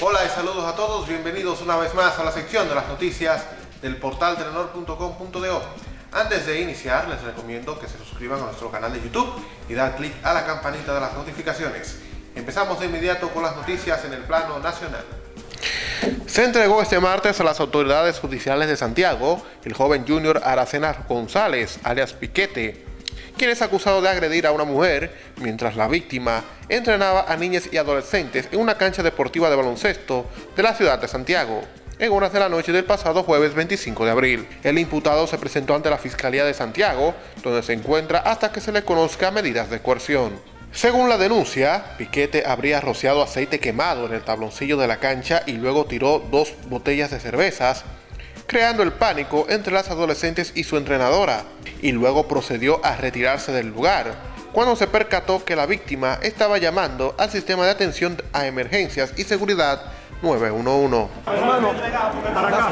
Hola y saludos a todos, bienvenidos una vez más a la sección de las noticias del portal telenor.com.do. Antes de iniciar, les recomiendo que se suscriban a nuestro canal de YouTube y dar clic a la campanita de las notificaciones. Empezamos de inmediato con las noticias en el plano nacional. Se entregó este martes a las autoridades judiciales de Santiago el joven Junior Aracena González, alias Piquete, quien es acusado de agredir a una mujer mientras la víctima entrenaba a niñas y adolescentes en una cancha deportiva de baloncesto de la ciudad de Santiago en horas de la noche del pasado jueves 25 de abril. El imputado se presentó ante la Fiscalía de Santiago, donde se encuentra hasta que se le conozca medidas de coerción. Según la denuncia, Piquete habría rociado aceite quemado en el tabloncillo de la cancha y luego tiró dos botellas de cervezas, creando el pánico entre las adolescentes y su entrenadora, y luego procedió a retirarse del lugar, cuando se percató que la víctima estaba llamando al sistema de atención a emergencias y seguridad 911. Hermano, para acá.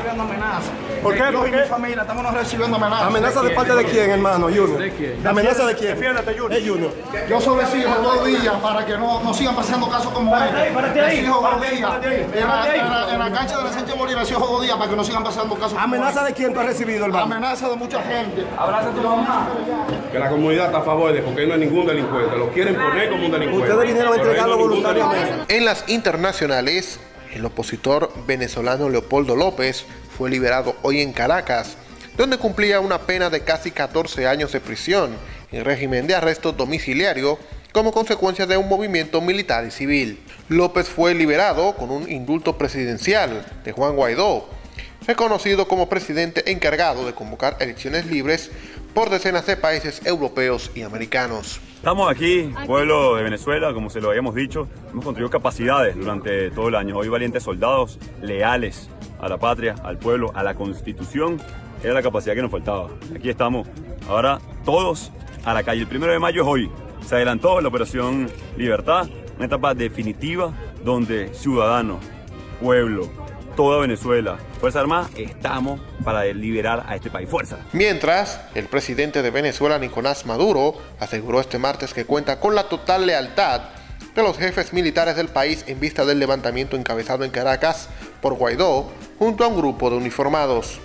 ¿Por qué? Yo ¿Por y mi qué? familia estamos recibiendo amenazas. ¿Amenaza de parte de quién, hermano, Junior? ¿De quién? ¿Amenaza de quién? Defiéndete, Junior. Es Junior. Yo soy vecino dos días para que no, no sigan pasando casos como este. párate ahí, dos días. En la, cancha de la Sánchez Bolívar exijo dos días para que no sigan pasando casos como ¿Amenaza este. de quién tú has recibido, hermano? Amenaza de mucha gente. que la comunidad está a favor de porque no hay ningún delincuente, lo quieren poner como un delincuente. Ustedes vinieron a entregarlo voluntariamente. En las internacionales, el opositor venezolano Leopoldo López fue liberado hoy en Caracas, donde cumplía una pena de casi 14 años de prisión en régimen de arresto domiciliario como consecuencia de un movimiento militar y civil. López fue liberado con un indulto presidencial de Juan Guaidó, reconocido como presidente encargado de convocar elecciones libres por decenas de países europeos y americanos. Estamos aquí, pueblo de Venezuela, como se lo habíamos dicho, hemos construido capacidades durante todo el año. Hoy valientes soldados, leales a la patria, al pueblo, a la constitución, era la capacidad que nos faltaba. Aquí estamos, ahora todos a la calle. El primero de mayo es hoy. Se adelantó la operación Libertad, una etapa definitiva donde ciudadanos, pueblo, toda Venezuela, Fuerza Armada, estamos para liberar a este país. Fuerza. Mientras, el presidente de Venezuela, Nicolás Maduro, aseguró este martes que cuenta con la total lealtad de los jefes militares del país en vista del levantamiento encabezado en Caracas por Guaidó junto a un grupo de uniformados.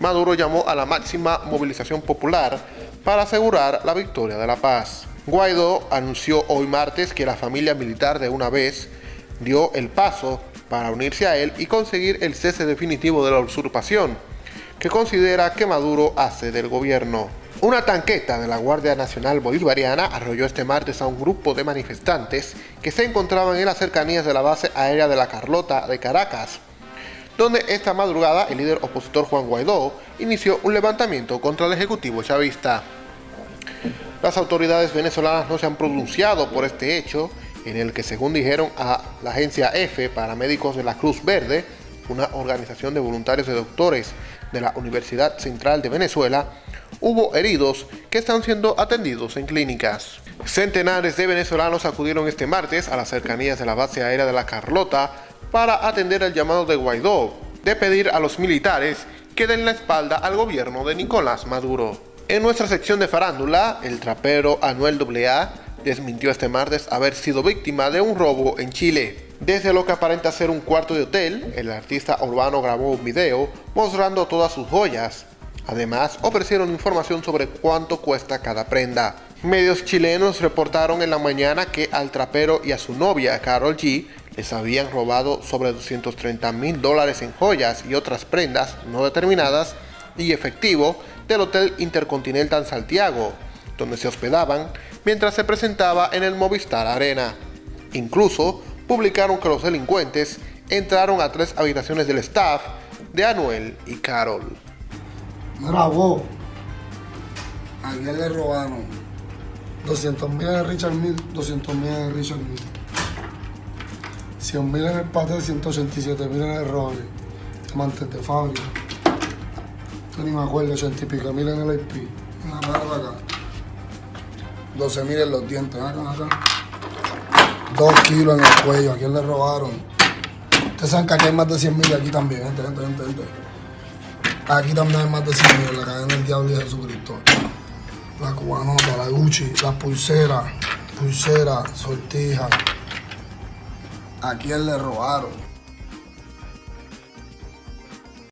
Maduro llamó a la máxima movilización popular para asegurar la victoria de la paz. Guaidó anunció hoy martes que la familia militar de una vez dio el paso para unirse a él y conseguir el cese definitivo de la usurpación, que considera que Maduro hace del gobierno. Una tanqueta de la Guardia Nacional Bolivariana arrolló este martes a un grupo de manifestantes que se encontraban en las cercanías de la base aérea de la Carlota de Caracas, donde esta madrugada el líder opositor Juan Guaidó inició un levantamiento contra el Ejecutivo chavista. Las autoridades venezolanas no se han pronunciado por este hecho, en el que según dijeron a la agencia F para médicos de la Cruz Verde, una organización de voluntarios y doctores de la Universidad Central de Venezuela, hubo heridos que están siendo atendidos en clínicas. Centenares de venezolanos acudieron este martes a las cercanías de la base aérea de la Carlota para atender el llamado de Guaidó de pedir a los militares que den la espalda al gobierno de Nicolás Maduro. En nuestra sección de farándula, el trapero Anuel AA desmintió este martes haber sido víctima de un robo en Chile. Desde lo que aparenta ser un cuarto de hotel, el artista urbano grabó un video mostrando todas sus joyas. Además, ofrecieron información sobre cuánto cuesta cada prenda. Medios chilenos reportaron en la mañana que al trapero y a su novia, Carol G, les habían robado sobre 230 mil dólares en joyas y otras prendas no determinadas y efectivo del Hotel Intercontinental Santiago, donde se hospedaban mientras se presentaba en el Movistar Arena. Incluso publicaron que los delincuentes entraron a tres habitaciones del staff de Anuel y Carol. Mira vos, ayer le robaron 200 mil en Richard Mill, 200 mil en Richard Mill. 100 mil en el pate, 187 mil en el roble. Diamantes de fábrica. Yo ni me acuerdo, 80 y pico mil en el IP. Mira, para acá. 12 mil en los dientes, acá, acá. 2 kilos en el cuello, ¿a quién le robaron? Ustedes saben que aquí hay más de 100 mil aquí también, gente, gente. Aquí también hay más de 100 mil, la cadena del diablo y Jesucristo. La cubanota, la Gucci, las pulseras, pulseras, sortijas. ¿A quién le robaron?